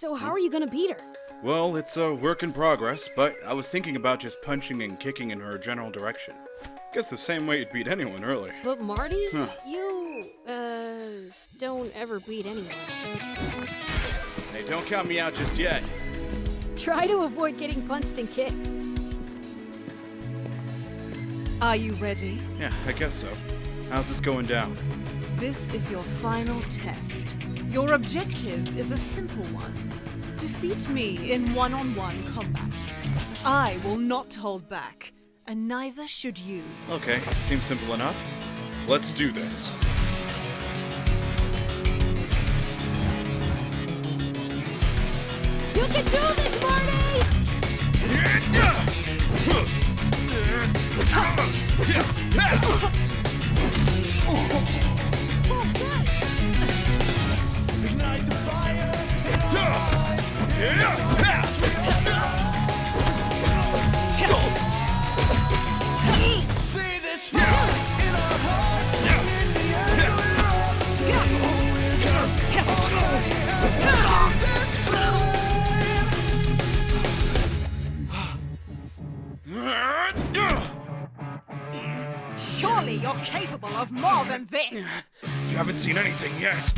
So how are you gonna beat her? Well, it's a work in progress, but I was thinking about just punching and kicking in her general direction. Guess the same way you'd beat anyone, really. But Marty, Huh. you uh don't ever beat anyone. Hey, don't count me out just yet. Try to avoid getting punched and kicked. Are you ready? Yeah, I guess so. How's this going down? This is your final test. Your objective is a simple one. Defeat me in one-on-one combat. I will not hold back, and neither should you. Okay, seems simple enough. Let's do this. You can do this, Surely you're capable of more than this! You haven't seen anything yet.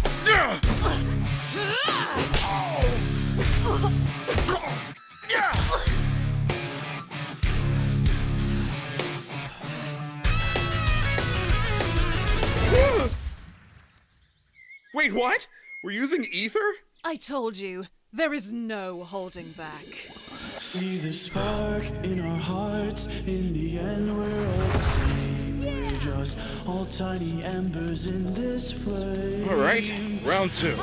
Wait, what? We're using ether? I told you, there is no holding back. See the spark in our hearts. In the end, we're all the same. Just all tiny embers in this flame. All right, round two.